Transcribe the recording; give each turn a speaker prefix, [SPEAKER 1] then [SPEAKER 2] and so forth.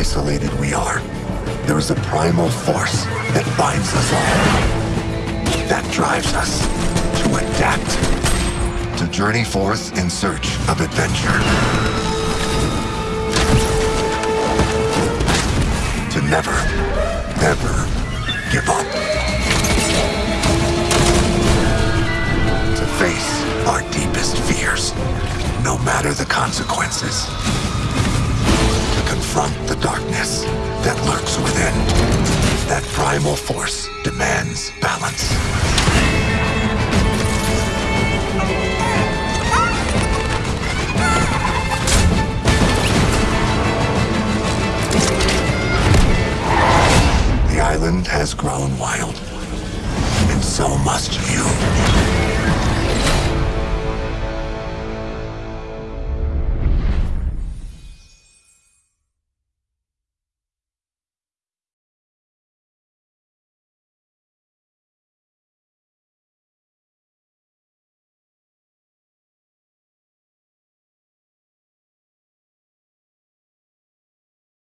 [SPEAKER 1] isolated we are, there is a primal force that binds us all. That drives us to adapt. To journey forth in search of adventure. To never, ever give up. To face our deepest fears, no matter the consequences. Darkness that lurks within. That primal force demands balance. The island has grown wild, and so must you.